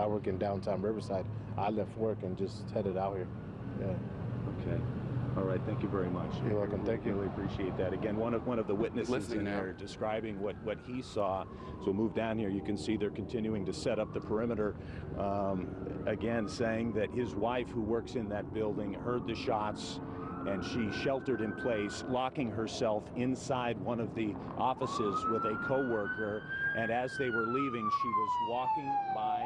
I work in downtown Riverside. I left work and just headed out here. Yeah. Okay. All right. Thank you very much. You're welcome. Thank you. Really appreciate that. Again, one of one of the witnesses Listening in there describing what what he saw. So we'll move down here. You can see they're continuing to set up the perimeter. Um, again, saying that his wife, who works in that building, heard the shots. And she sheltered in place, locking herself inside one of the offices with a coworker. And as they were leaving, she was walking by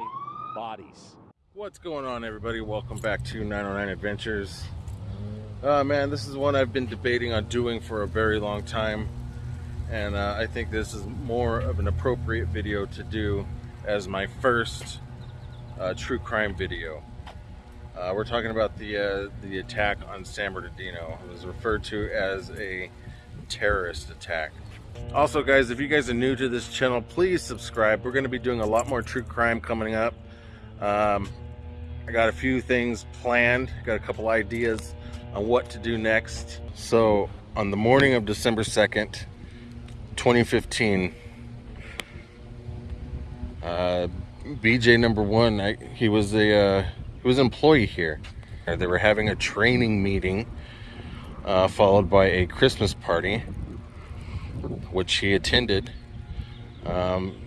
bodies. What's going on, everybody? Welcome back to 909 Adventures. Uh, man, this is one I've been debating on doing for a very long time, and uh, I think this is more of an appropriate video to do as my first uh, true crime video. Uh, we're talking about the uh, the attack on San Bernardino. It was referred to as a terrorist attack. Also, guys, if you guys are new to this channel, please subscribe. We're going to be doing a lot more true crime coming up. Um, I got a few things planned, got a couple ideas on what to do next. So, on the morning of December 2nd, 2015, uh, BJ number one, I, he was a uh, he was an employee here. They were having a training meeting, uh, followed by a Christmas party, which he attended. Um,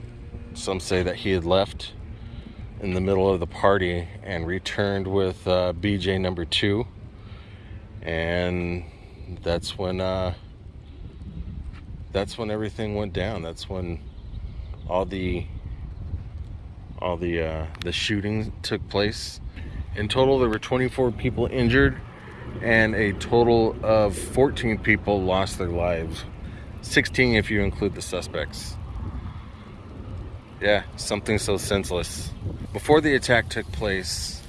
some say that he had left in the middle of the party and returned with uh, BJ number two, and that's when uh, that's when everything went down. That's when all the all the uh, the shooting took place. In total, there were 24 people injured, and a total of 14 people lost their lives. 16 if you include the suspects. Yeah, something so senseless. Before the attack took place,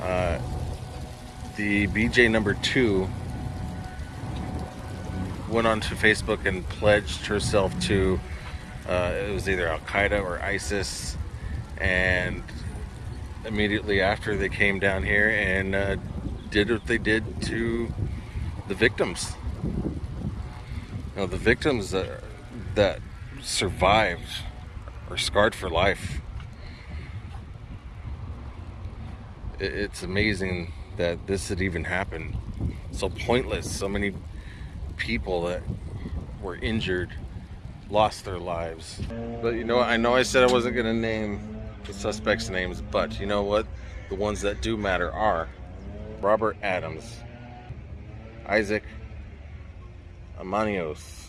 uh, the BJ number two went onto Facebook and pledged herself to uh, it was either Al Qaeda or ISIS, and immediately after they came down here and uh, did what they did to the victims. Know, the victims that, that survived are scarred for life. It's amazing that this had even happened. So pointless. So many people that were injured lost their lives. But you know? I know I said I wasn't going to name the suspects' names, but you know what? The ones that do matter are Robert Adams, Isaac Amanios,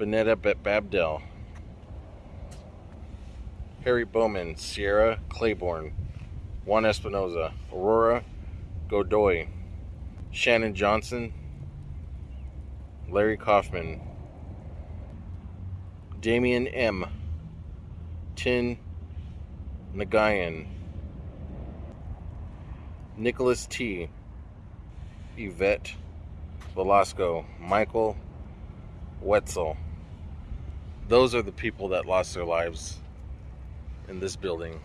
Bennetta Betbadal, Harry Bowman, Sierra Clayborn, Juan Espinoza, Aurora Godoy, Shannon Johnson, Larry Kaufman, Damian M, Tin Nagayan, Nicholas T, Yvette Velasco, Michael Wetzel. Those are the people that lost their lives in this building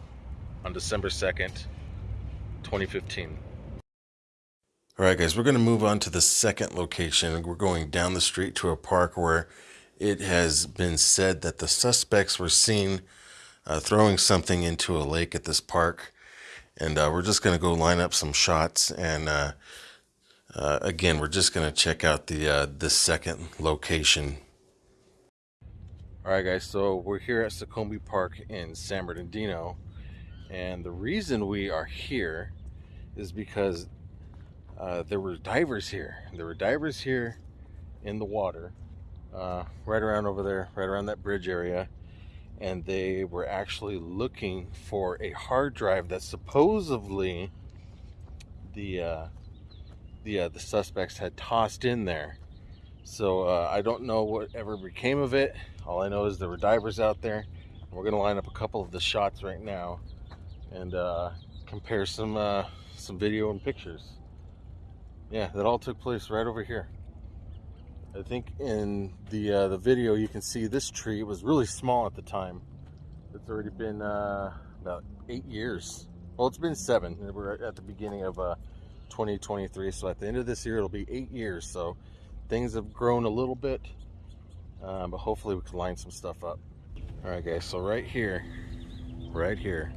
on December 2nd, 2015. All right, guys, we're going to move on to the second location. We're going down the street to a park where it has been said that the suspects were seen uh, throwing something into a lake at this park. And uh, we're just going to go line up some shots. And uh, uh, again, we're just going to check out the uh, the second location. All right, guys. So we're here at Seccombe Park in San Bernardino, and the reason we are here is because uh, there were divers here. There were divers here in the water, uh, right around over there, right around that bridge area, and they were actually looking for a hard drive that supposedly the uh, the uh, the suspects had tossed in there. So uh, I don't know whatever became of it. All I know is there were divers out there. We're gonna line up a couple of the shots right now and uh, compare some uh, some video and pictures. Yeah, that all took place right over here. I think in the uh, the video you can see this tree was really small at the time. It's already been uh, about eight years. Well, it's been seven. We're at the beginning of uh, 2023, so at the end of this year it'll be eight years. So things have grown a little bit, uh, but hopefully we can line some stuff up. All right, guys. So right here, right here,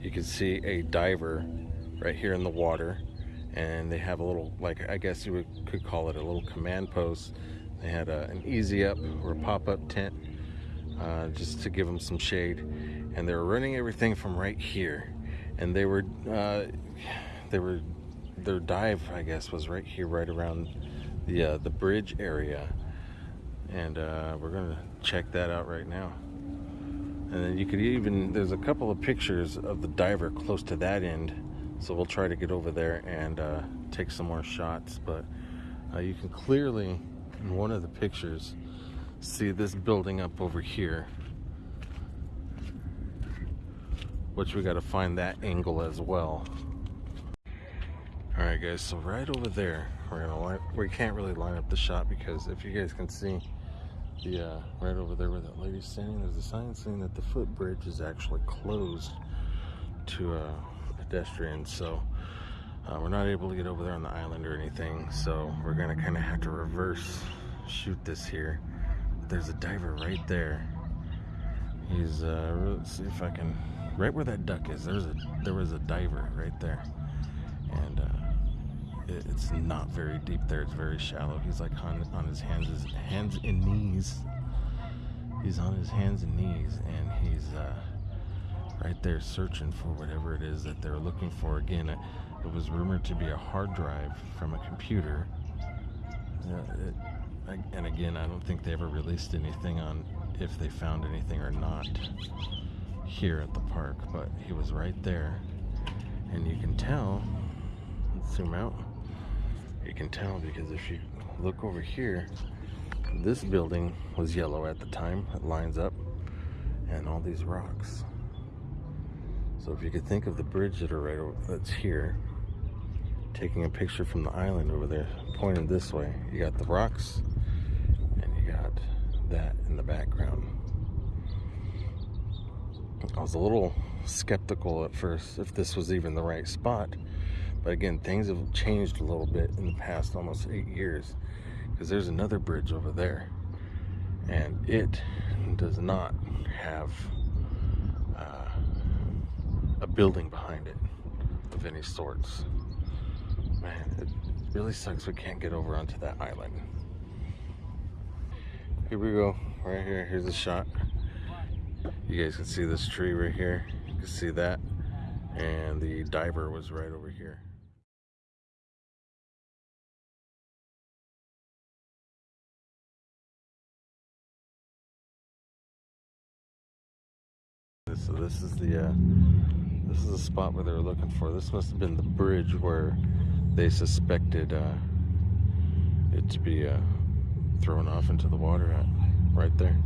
you can see a diver right here in the water. And they have a little, like, I guess you would, could call it a little command post. They had a, an easy up or a pop up tent uh, just to give them some shade. And they were running everything from right here. And they were, uh, they were, their dive, I guess, was right here, right around the uh, the bridge area. And uh, we're gonna check that out right now. And then you could even, there's a couple of pictures of the diver close to that end. So we'll try to get over there and uh, take some more shots. But uh, you can clearly, in one of the pictures, see this building up over here. Which we got to find that angle as well. All right, guys. So right over there, we're gonna we can't really line up the shot because if you guys can see, the uh, right over there where that lady's standing, there's a sign saying that the footbridge is actually closed to uh, pedestrians. So uh, we're not able to get over there on the island or anything. So we're gonna kind of have to reverse shoot this here. There's a diver right there. He's uh, let's see if I can right where that duck is. There's a there was a diver right there, and uh, it's not very deep there. It's very shallow. He's like on, on his hands his hands and knees. He's on his hands and knees, and he's uh, right there searching for whatever it is that they're looking for. Again, it, was rumored to be a hard drive from a computer. Uh, it, and again, I don't think they ever released anything on if they found anything or not here at the park, but he was right there. And you can tell, let's zoom out, you can tell because if you look over here, this building was yellow at the time, it lines up, and all these rocks. So if you could think of the bridge that are right over, that's here, taking a picture from the island over there, pointing this way, you got the rocks, and you got that in the background. I was a little skeptical at first if this was even the right spot. But again, things have changed a little bit in the past almost eight years. Because there's another bridge over there. And it does not have uh, a building behind it of any sorts. Man, it really sucks we can't get over onto that island. Here we go, right here, here's a shot. You guys can see this tree right here. You can see that. And the diver was right over here. So this is the uh, this is the spot where they were looking for. This must have been the bridge where they suspected uh, it to be uh, thrown off into the water at, right there.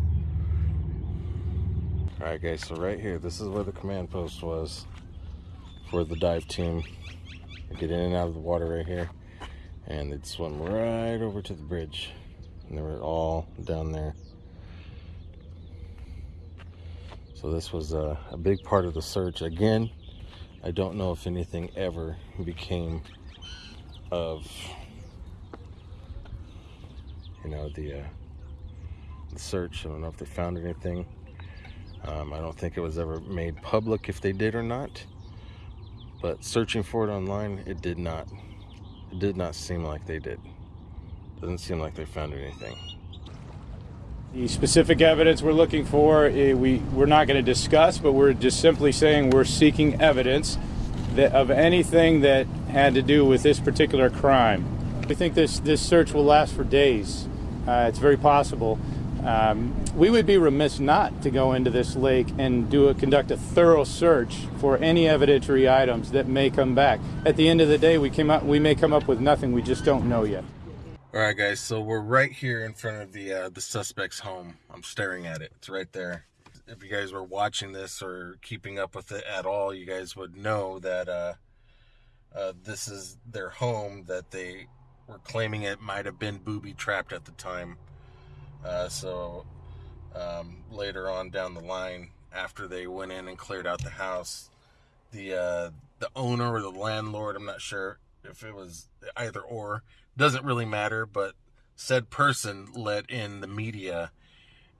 All right, guys, so right here, this is where the command post was for the dive team. They get in and out of the water right here, and they'd swim right over to the bridge. And they were all down there. So this was a, a big part of the search. Again, I don't know if anything ever became of, you know, the, uh, the search. I don't know if they found anything. Um, I don't think it was ever made public if they did or not. But searching for it online, it did not. It did not seem like they did. Doesn't seem like they found anything. The specific evidence we're looking for, eh, we, we're not going to discuss, but we're just simply saying we're seeking evidence that, of anything that had to do with this particular crime. We think this, this search will last for days. Uh, it's very possible. Um, we would be remiss not to go into this lake and do a, conduct a thorough search for any evidentiary items that may come back. At the end of the day, we came up, we may come up with nothing. We just don't know yet. All right, guys. So we're right here in front of the uh, the suspect's home. I'm staring at it. It's right there. If you guys were watching this or keeping up with it at all, you guys would know that uh, uh, this is their home. That they were claiming it might have been booby trapped at the time. Uh, so um, later on down the line, after they went in and cleared out the house, the uh, the owner or the landlord, I'm not sure if it was either or, doesn't really matter, but said person let in the media,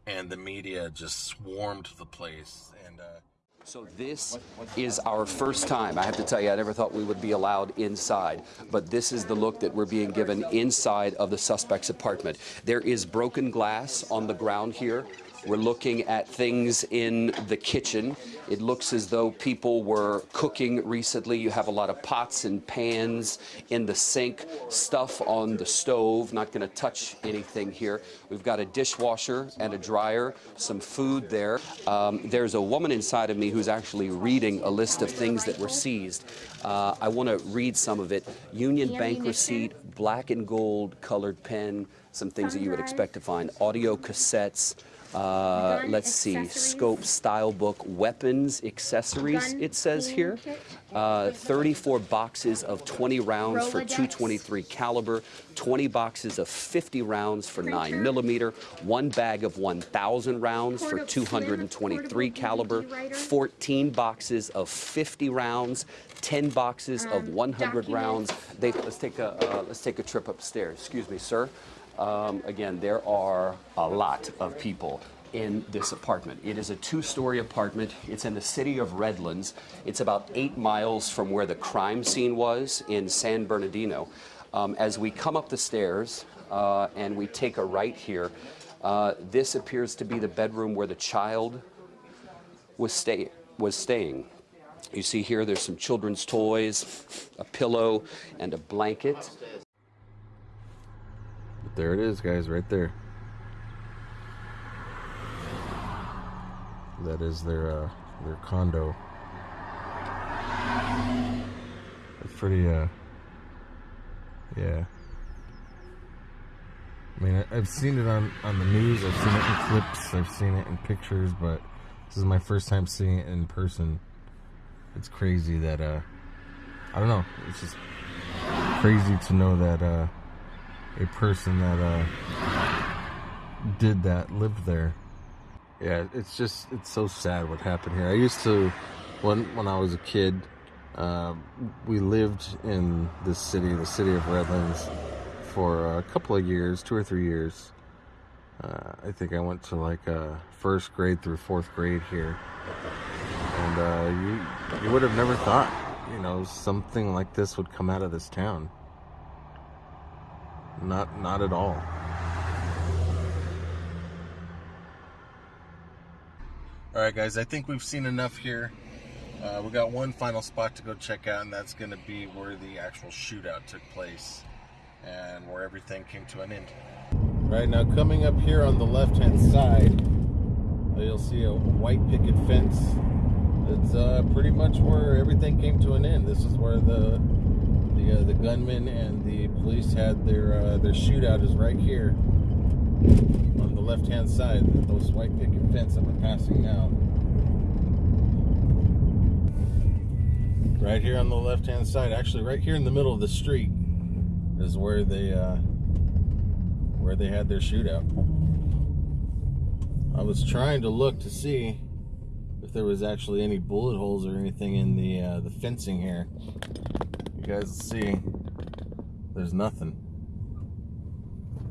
and the media just swarmed the place. And uh, So this is our first time. I have to tell you, I never thought we would be allowed inside, but this is the look that we're being given inside of the suspect's apartment. There is broken glass on the ground here. We're looking at things in the kitchen. It looks as though people were cooking recently. You have a lot of pots and pans in the sink, stuff on the stove. Not going to touch anything here. We've got a dishwasher and a dryer, some food there. Um, there's a woman inside of me who's actually reading a list of things that were seized. Uh, I want to read some of it. Union Bank receipt, black and gold colored pen, some things that you would expect to find. Audio cassettes. Uh, let's see, scope, style book, weapons, accessories, Gun it says here. Uh, 34 boxes of 20 rounds for 223 caliber, 20 boxes of 50 rounds for 9 Printer. millimeter, one bag of 1,000 rounds for 223 portable caliber, 14 boxes of 50 rounds, 10 boxes of Um, 100 rounds. They, let's take a uh, let's take a trip upstairs. Excuse me, sir. Um, again, there are a lot of people in this apartment. It is a two-story apartment. It's in the city of Redlands. It's about eight miles from where the crime scene was in San Bernardino. Um, as we come up the stairs uh, and we take a right here, uh, this appears to be the bedroom where the child was stay was staying. You see here, there's some children's toys, a pillow, and a blanket. But there it is, guys, right there. That is their uh, their condo. It's pretty uh yeah. I mean, I've seen it on on the news. I've seen it in clips. I've seen it in pictures, but this is my first time seeing it in person. It's crazy that uh I don't know. It's just crazy to know that uh a person that uh did that lived there. Yeah, it's just it's so sad what happened here. I used to when when I was a kid, uh, we lived in this city, the city of Redlands, for a couple of years, two or three years. Uh, I think I went to like uh, first grade through fourth grade here, and uh, you you would have never thought, you know, something like this would come out of this town. Not not at all. All right, guys. I think we've seen enough here. Uh, we got one final spot to go check out, and that's going to be where the actual shootout took place and where everything came to an end. Right now, coming up here on the left-hand side, uh, you'll see a white picket fence. It's uh, pretty much where everything came to an end. This is where the the uh, the gunmen and the police had their uh, their shootout. Is right here on the left-hand side. Those white picket fence that we're passing now. Right here on the left-hand side, actually, right here in the middle of the street, is where they uh, where they had their shootout. I was trying to look to see if there was actually any bullet holes or anything in the uh, the fencing here. You guys will see. There's nothing.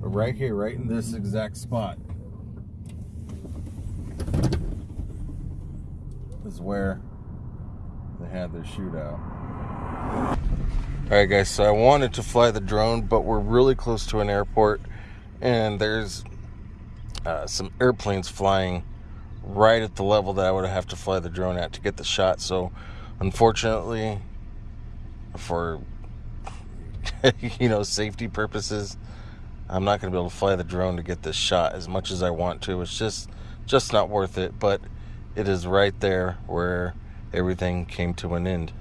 But right here, right in this exact spot, is where they had their shootout. Alright, guys, so I wanted to fly the drone, but we're really close to an airport, and there's uh, some airplanes flying right at the level that I would have to fly the drone at to get the shot. So, unfortunately, for you know safety purposes, I'm not going to be able to fly the drone to get this shot as much as I want to. It's just just not worth it. But it is right there where everything came to an end.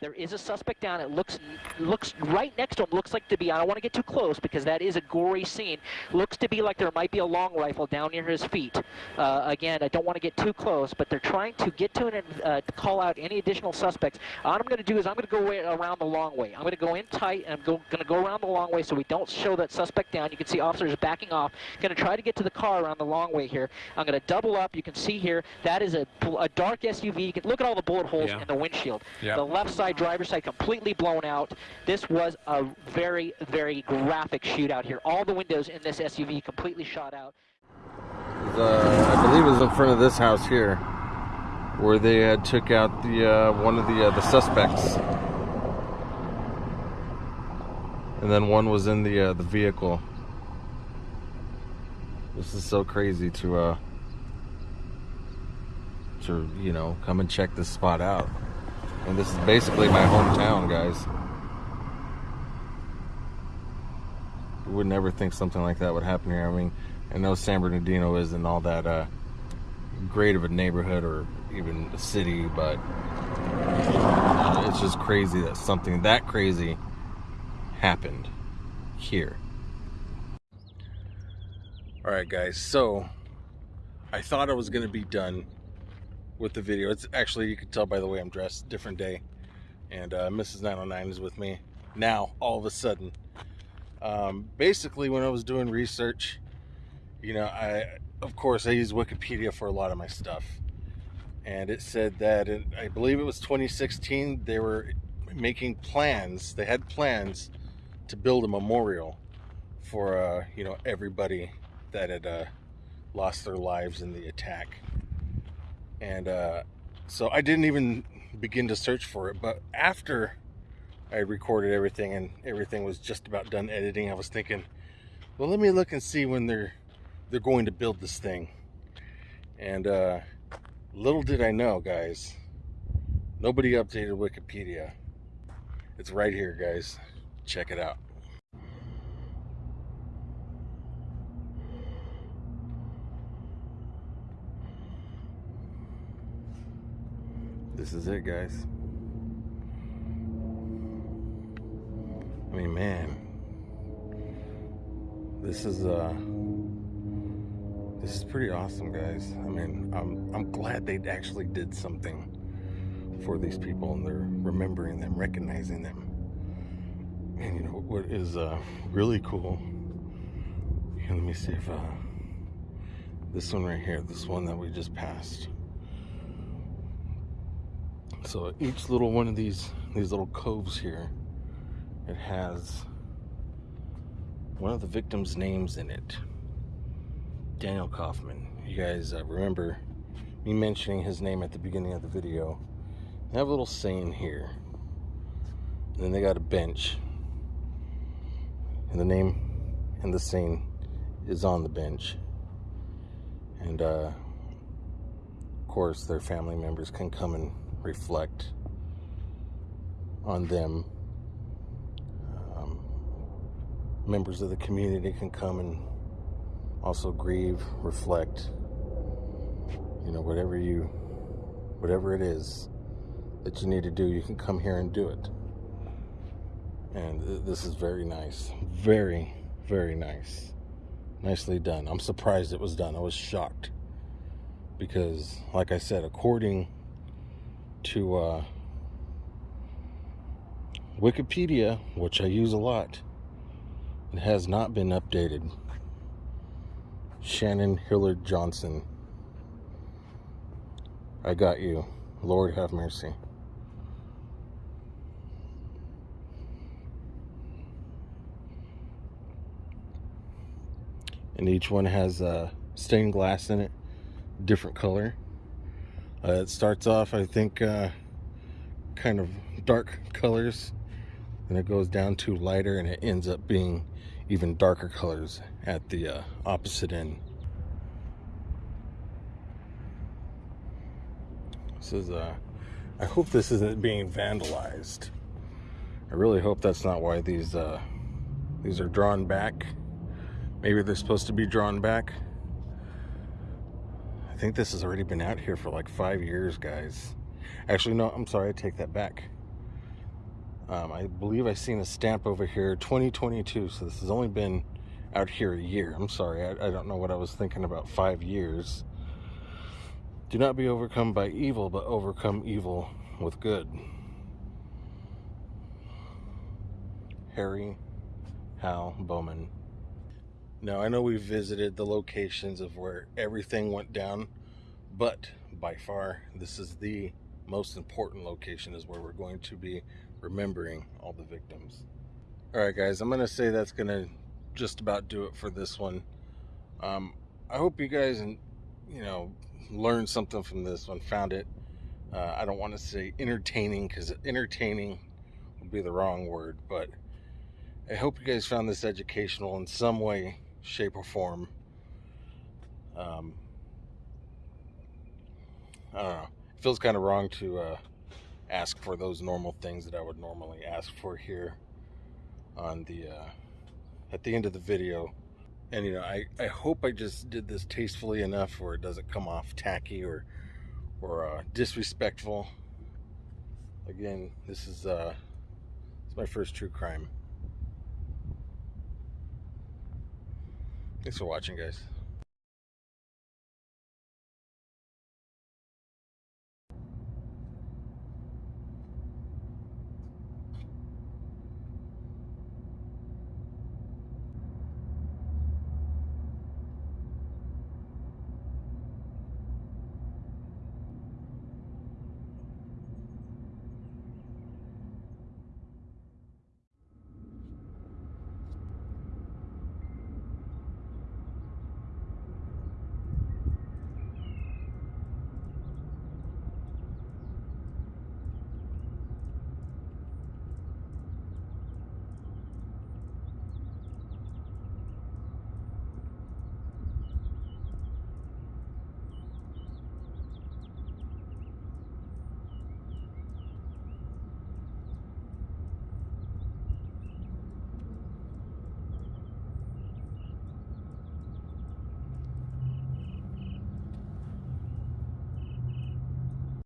There is a suspect down. It looks looks right next to him. Looks like to be. I don't want to get too close because that is a gory scene. Looks to be like there might be a long rifle down near his feet. Uh, again, I don't want to get too close, but they're trying to get to an uh, call out any additional suspects. All I'm going to do is I'm going to go way around the long way. I'm going to go in tight and I'm go, going to go around the long way so we don't show that suspect down. You can see officers backing off. Going to try to get to the car around the long way here. I'm going to double up. You can see here that is a, a dark SUV. You can look at all the bullet holes Yeah. in the windshield. Yep. The left side driver's side completely blown out. This was a very, very graphic shootout here. All the windows in this SUV completely shot out. Uh, I believe it was in front of this house here. where they had took out the uh, one of the uh, the suspects, and then one was in the uh, the vehicle. This is so crazy to uh to you know come and check this spot out, and this is basically my hometown, guys. You would never think something like that would happen here. I mean, I know San Bernardino isn't all that uh, great of a neighborhood or even a city, but it's just crazy that something that crazy happened here. All right, guys. So I thought I was gonna be done with the video. It's actually you can tell by the way I'm dressed, different day, and uh, Mrs. 909 is with me now. All of a sudden, um, basically, when I was doing research, you know, I of course I use Wikipedia for a lot of my stuff, and it said that I believe it was 2016 they were making plans. They had plans to build a memorial for uh, you know everybody that had uh, lost their lives in the attack. And uh, so I didn't even begin to search for it. But after I recorded everything and everything was just about done editing, I was thinking, well, let me look and see when they're they're going to build this thing. And uh, little did I know, guys, nobody updated Wikipedia. It's right here, guys. Check it out. This is it, guys. I mean, man, this is uh, this is pretty awesome, guys. I mean, I'm I'm glad they actually did something for these people, and they're remembering them, recognizing them. And you know what is uh, really cool? Here, let me see if uh, this one right here, this one that we just passed. So each little one of these these little coves here, it has one of the victims' names in it. Daniel Kaufman. You guys uh, remember me mentioning his name at the beginning of the video. They have a little saying here. And then they got a bench. And the name and the saying is on the bench. And uh, of course, their family members can come and reflect on them. Um, members of the community can come and also grieve, reflect. You know, whatever you, whatever it is that you need to do, you can come here and do it. And th- this is very nice. Very, very nice. Nicely done. I'm surprised it was done. I was shocked. Because, like I said, according to uh, Wikipedia, which I use a lot, it has not been updated. Shannon Hillard Johnson. I got you. Lord have mercy. And each one has uh, stained glass in it, different color. Uh, it starts off, I think, uh, kind of dark colors, and it goes down to lighter, and it ends up being even darker colors at the uh, opposite end. This is, uh, I hope this isn't being vandalized. I really hope that's not why these, uh, these are drawn back. Maybe they're supposed to be drawn back. I think this has already been out here for like five years, guys. Actually, no, I'm sorry, I take that back. Um, I believe I've seen a stamp over here, 2022, so this has only been out here a year. I'm sorry, I, I don't know what I was thinking about five years. Do not be overcome by evil, but overcome evil with good. Harry Hal Bowman. Now, I know we visited the locations of where everything went down, but by far, this is the most important location is where we're going to be remembering all the victims. All right, guys, I'm going to say that's going to just about do it for this one. Um, I hope you guys, you know, learned something from this one, found it Uh, I don't want to say entertaining because entertaining would be the wrong word, but I hope you guys found this educational in some way, shape, or form. Um, I don't know. It feels kind of wrong to uh, ask for those normal things that I would normally ask for here on the uh, at the end of the video. And you know, I, I hope I just did this tastefully enough where it doesn't come off tacky or or uh, disrespectful. Again, this is uh, it's my first true crime. Thanks for watching, guys.